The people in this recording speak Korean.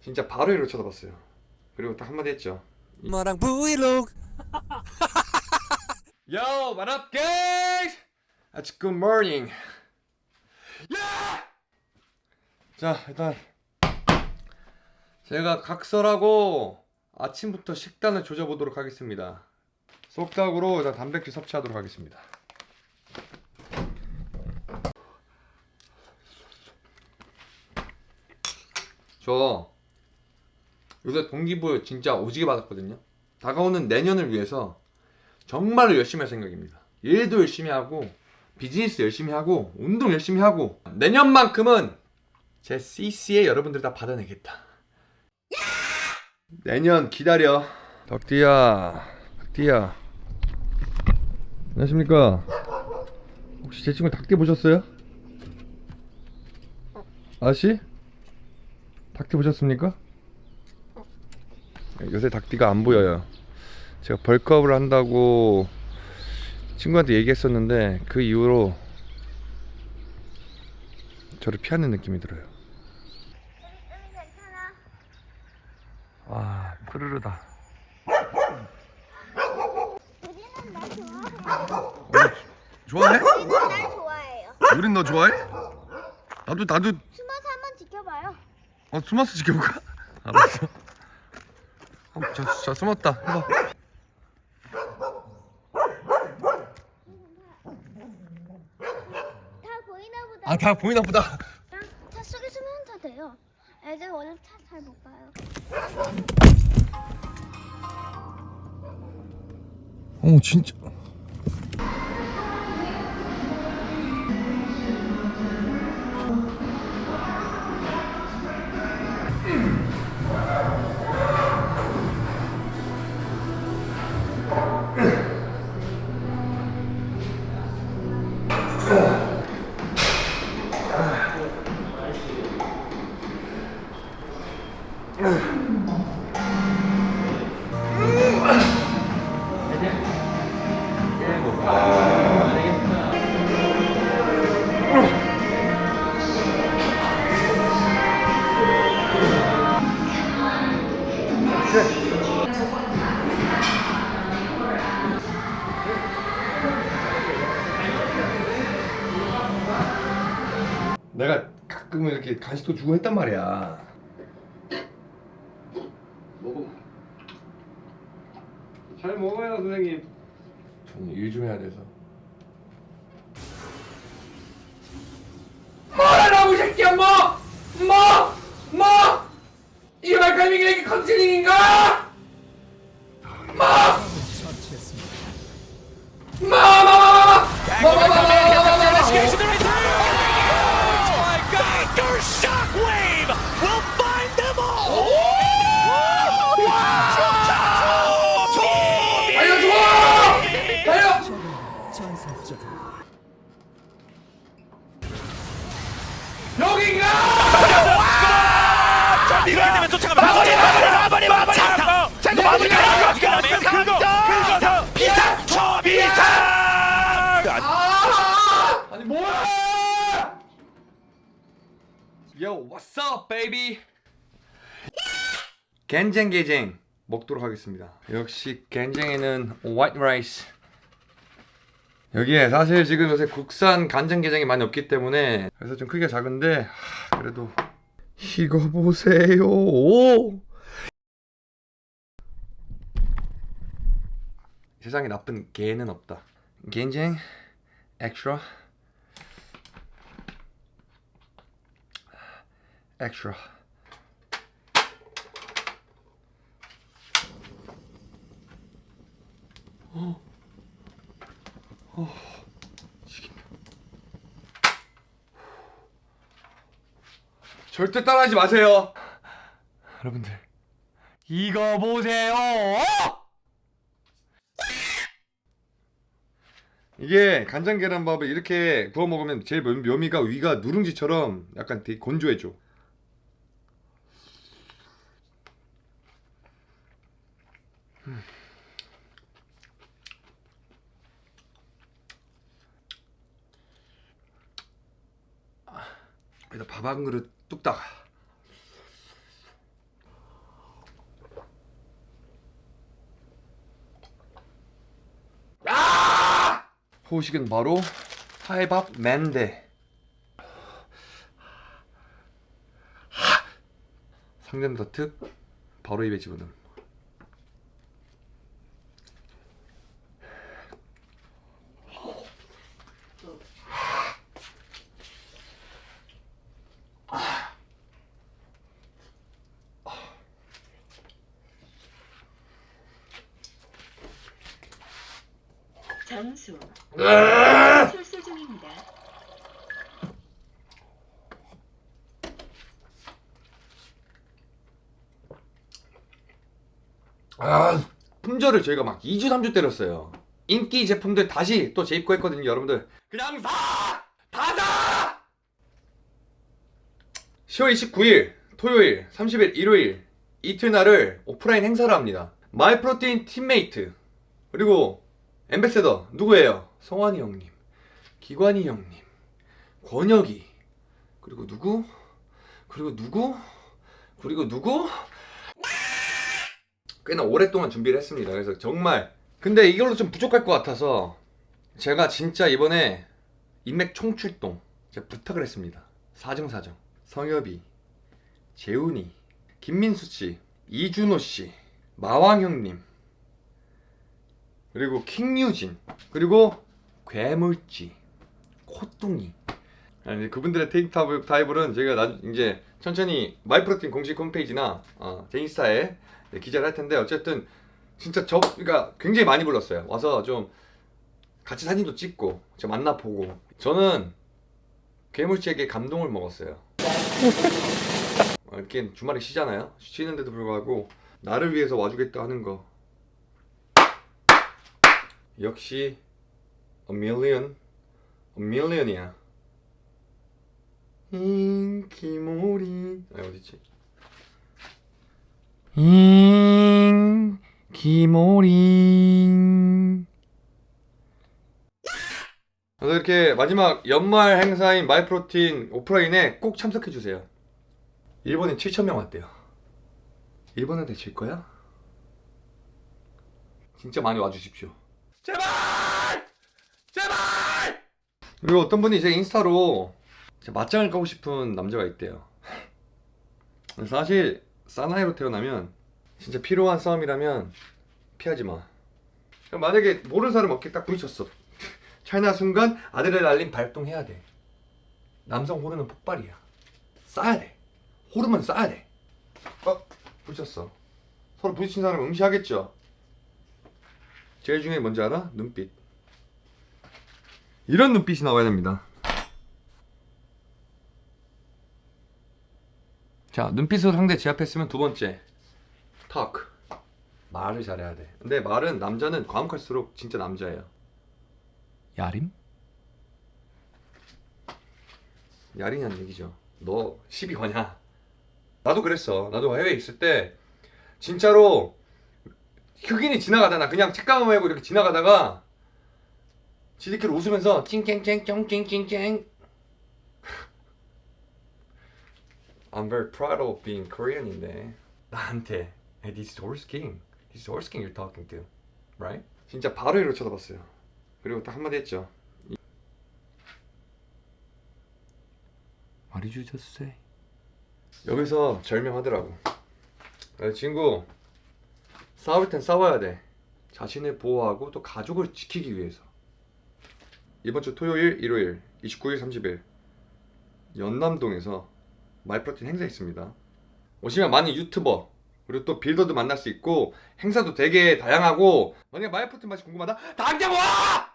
진짜 바로 이로 쳐다봤어요 그리고 딱 한마디 했죠 엄마랑 브이로그 Yo, what up, guys? It's good morning. Yeah! 자, 일단 제가 각설하고 아침부터 식단을 조져보도록 하겠습니다. 속닥으로 일단 단백질 섭취하도록 하겠습니다. 저 요새 동기부여 진짜 오지게 받았거든요. 다가오는 내년을 위해서 정말로 열심히 할 생각입니다. 일도 열심히 하고 비즈니스 열심히 하고 운동 열심히 하고 내년만큼은 제 CC에 여러분들 다 받아내겠다. 내년 기다려. 덕디야, 덕디야. 안녕하십니까? 혹시 제 친구 닭띠 보셨어요? 아씨? 닭띠 보셨습니까? 요새 닭띠가 안 보여요. 제가 벌크업을 한다고 친구한테 얘기했었는데 그 이후로 저를 피하는 느낌이 들어요. 와, 푸르르다. 좋아해. 좋아해? 우리는 날 좋아해요. 우린 너 좋아해? 나도 나도 숨어서 한번 지켜봐요. 어 숨어서 지켜볼까? 알았어. 어, 저, 저 숨었다. 해봐. 다 보이나 보다. 아다 보이나 보다. 차 속에 숨으면 다 돼요. 애들 원래 차 잘못 봐요. 어 진짜. 가끔 이렇게 간식도 주고 했단 말이야. 먹어. 잘 먹어요, 선생님. 저는 일 좀 해야 돼서. 뭐라고 이 새끼야, 뭐! 뭐! 뭐! 이게 말까이밍이 컨실링인가? 뭐! 뭐! 뭐! 뭐! 뭐! 뭐! 뭐! 뭐! 뭐! Yo, what's up, baby? 겐쟁게쟁 먹도록 하겠습니다. 역시 겐쟁에는 white rice. 여기에 사실 지금 요새 국산 간장게장이 많이 없기 때문에 그래서 좀 크기가 작은데 하, 그래도 이거 보세요. 세상에 나쁜 개는 없다. 겐쟁 extra extra 어. 어. 죽인다. 절대 따라하지 마세요 여러분들 이거 보세요 이게 간장 계란밥을 이렇게 구워 먹으면 제일 묘- 묘미가 위가 누룽지처럼 약간 되게 건조해져. 음. 여기다 밥 한 그릇 뚝딱 아! 호식은 바로 타이밥 맨데 상점 더특 바로 입에 집어넣음 정수 출소 중입니다. 아 품절을 저희가 막 2주 3주 때렸어요 인기 제품들 다시 또 재입고했거든요 여러분들 그냥 사! 다 사! 10월 29일 토요일 30일 일요일 이틀날을 오프라인 행사를 합니다 마이프로틴 팀메이트 그리고 엠베세더 누구예요? 성환이 형님 기관이 형님 권혁이 그리고 누구? 그리고 누구? 그리고 누구? 꽤나 오랫동안 준비를 했습니다. 그래서 정말 근데 이걸로 좀 부족할 것 같아서 제가 진짜 이번에 인맥 총출동 제가 부탁을 했습니다. 사정사정 성엽이 재훈이 김민수 씨 이준호 씨 마왕 형님 그리고 킹유진 그리고 괴물쥐 코뚱이 아니 그분들의 테이크 타입- 타입은 제가 나, 이제 천천히 마이프로틴 공식 홈페이지나 어, 제 인스타에 네, 기재를 할 텐데 어쨌든 진짜 저 그러니까 굉장히 많이 불렀어요. 와서 좀 같이 사진도 찍고 저 만나 보고 저는 괴물치에게 감동을 먹었어요. 어, 이렇게 주말에 쉬잖아요. 쉬는데도 불구하고 나를 위해서 와주겠다 하는 거 역시 a million a million이야. 인기몰이 아 어디지? 인기몰이 그래서 이렇게 마지막 연말 행사인 마이프로틴 오프라인에 꼭 참석해 주세요. 일본에 7,000명 왔대요. 일본한테 질 거야? 진짜 많이 와주십시오. 제발! 제발! 그리고 어떤 분이 제 인스타로 제 맞짱을 까고 싶은 남자가 있대요. 사실 사나이로 태어나면 진짜 필요한 싸움이라면 피하지 마. 만약에 모르는 사람 어깨 딱 부딪혔어. 찰나 순간 아드레날린 발동해야 돼. 남성 호르몬 폭발이야. 쏴야 돼. 호르몬 쏴야 돼. 어? 부딪혔어. 서로 부딪힌 사람 응시하겠죠? 제일 중요한 게 뭔지 알아? 눈빛. 이런 눈빛이 나와야 됩니다. 자, 눈빛으로 상대 제압했으면 두 번째. talk. 말을 잘해야 돼. 근데 말은 남자는 과묵할수록 진짜 남자예요. 야림? 야리냐는 얘기죠. 너 시비 거냐? 나도 그랬어. 나도 해외에 있을 때 진짜로 흑인이 지나가다가 그냥 책가방 메고 이렇게 지나가다가 지들끼리 웃으면서 쫑찡찡쨍 I'm very proud of being Korean인데 나한테 hey, this is horse king this is horse king you're talking to right? 진짜 바로 이렇게 쳐다봤어요 그리고 딱 한마디 했죠 What did you just say? 여기서 절명하더라고 야, 친구 싸울 땐 싸워야 돼. 자신을 보호하고 또 가족을 지키기 위해서. 이번 주 토요일, 일요일 29일, 30일 연남동에서 마이프로틴 행사 있습니다. 오시면 많은 유튜버 그리고 또 빌더도 만날 수 있고 행사도 되게 다양하고 만약에 마이프로틴 맛이 궁금하다? 당장 와!